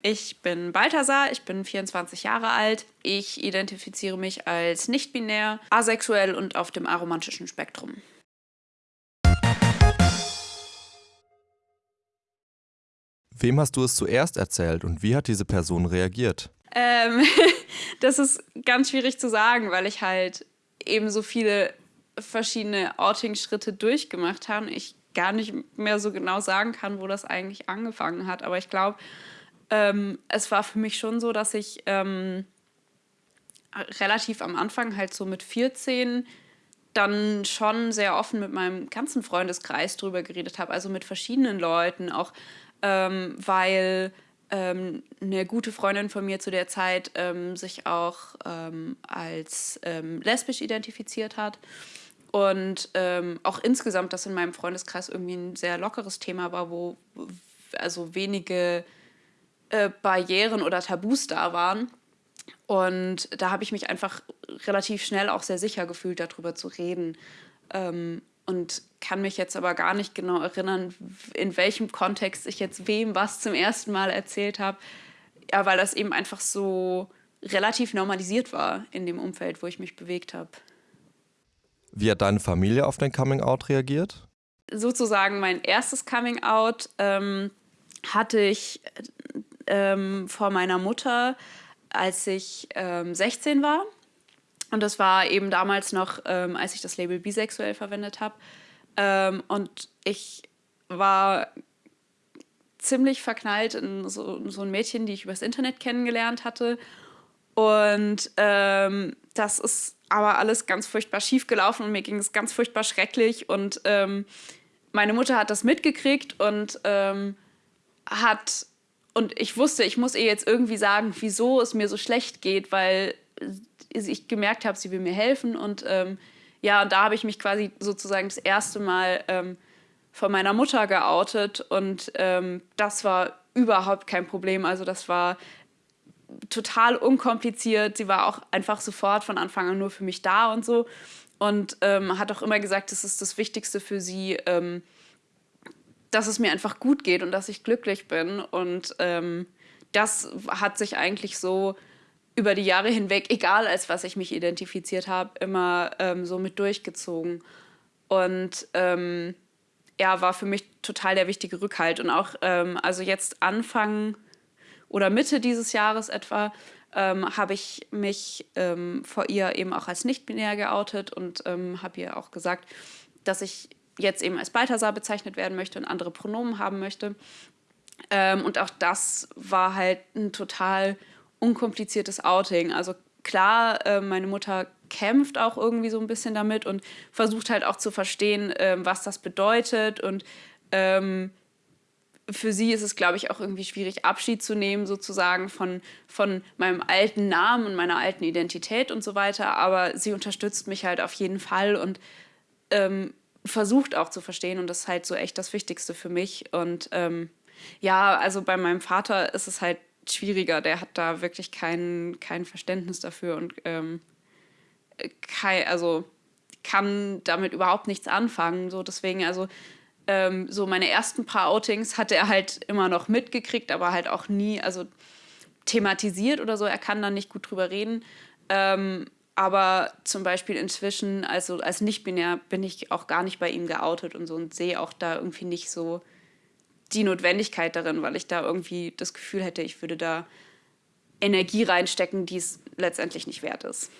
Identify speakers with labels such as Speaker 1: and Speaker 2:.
Speaker 1: Ich bin Balthasar, ich bin 24 Jahre alt. Ich identifiziere mich als nicht-binär, asexuell und auf dem aromantischen Spektrum.
Speaker 2: Wem hast du es zuerst erzählt und wie hat diese Person reagiert?
Speaker 1: Ähm, das ist ganz schwierig zu sagen, weil ich halt eben so viele verschiedene Outing-Schritte durchgemacht habe. Ich gar nicht mehr so genau sagen kann, wo das eigentlich angefangen hat. Aber ich glaube, ähm, es war für mich schon so, dass ich ähm, relativ am Anfang, halt so mit 14, dann schon sehr offen mit meinem ganzen Freundeskreis drüber geredet habe, also mit verschiedenen Leuten, auch ähm, weil ähm, eine gute Freundin von mir zu der Zeit ähm, sich auch ähm, als ähm, lesbisch identifiziert hat. Und auch insgesamt das in meinem Freundeskreis irgendwie ein sehr lockeres Thema war, wo also wenige äh, Barrieren oder Tabus da waren. Und da habe ich mich einfach relativ schnell auch sehr sicher gefühlt, darüber zu reden. Ähm, und kann mich jetzt aber gar nicht genau erinnern, in welchem Kontext ich jetzt wem was zum ersten Mal erzählt habe. Ja, weil das eben einfach so relativ normalisiert war in dem Umfeld, wo ich mich bewegt habe.
Speaker 2: Wie hat deine Familie auf dein Coming Out reagiert?
Speaker 1: Sozusagen mein erstes Coming Out ähm, hatte ich ähm, vor meiner Mutter, als ich ähm, 16 war. Und das war eben damals noch, ähm, als ich das Label bisexuell verwendet habe. Ähm, und ich war ziemlich verknallt in so, so ein Mädchen, die ich übers Internet kennengelernt hatte. Und ähm, das ist aber alles ganz furchtbar schief gelaufen und mir ging es ganz furchtbar schrecklich. Und ähm, meine Mutter hat das mitgekriegt und ähm, hat und ich wusste, ich muss ihr jetzt irgendwie sagen, wieso es mir so schlecht geht, weil ich gemerkt habe, sie will mir helfen. Und ähm, ja, und da habe ich mich quasi sozusagen das erste Mal ähm, von meiner Mutter geoutet. Und ähm, das war überhaupt kein Problem. Also das war total unkompliziert. Sie war auch einfach sofort von Anfang an nur für mich da und so. Und ähm, hat auch immer gesagt, das ist das Wichtigste für sie ähm, dass es mir einfach gut geht und dass ich glücklich bin. Und ähm, das hat sich eigentlich so über die Jahre hinweg, egal als was ich mich identifiziert habe, immer ähm, so mit durchgezogen. Und ähm, er war für mich total der wichtige Rückhalt. Und auch, ähm, also jetzt Anfang oder Mitte dieses Jahres etwa, ähm, habe ich mich ähm, vor ihr eben auch als nicht-binär geoutet und habe ihr auch gesagt, dass ich jetzt eben als Balthasar bezeichnet werden möchte und andere Pronomen haben möchte. Ähm, und auch das war halt ein total unkompliziertes Outing. Also klar, äh, meine Mutter kämpft auch irgendwie so ein bisschen damit und versucht halt auch zu verstehen, äh, was das bedeutet. Und ähm, für sie ist es, glaube ich, auch irgendwie schwierig, Abschied zu nehmen, sozusagen von, von meinem alten Namen und meiner alten Identität und so weiter. Aber sie unterstützt mich halt auf jeden Fall und ähm, versucht auch zu verstehen und das ist halt so echt das Wichtigste für mich. Und ähm, ja, also bei meinem Vater ist es halt schwieriger, der hat da wirklich kein, kein Verständnis dafür und ähm, kein, also kann damit überhaupt nichts anfangen. So deswegen, also ähm, so meine ersten paar Outings hat er halt immer noch mitgekriegt, aber halt auch nie, also thematisiert oder so. Er kann da nicht gut drüber reden. Ähm, aber zum Beispiel inzwischen, also als nicht-binär, bin ich auch gar nicht bei ihm geoutet und so und sehe auch da irgendwie nicht so die Notwendigkeit darin, weil ich da irgendwie das Gefühl hätte, ich würde da Energie reinstecken, die es letztendlich nicht wert ist.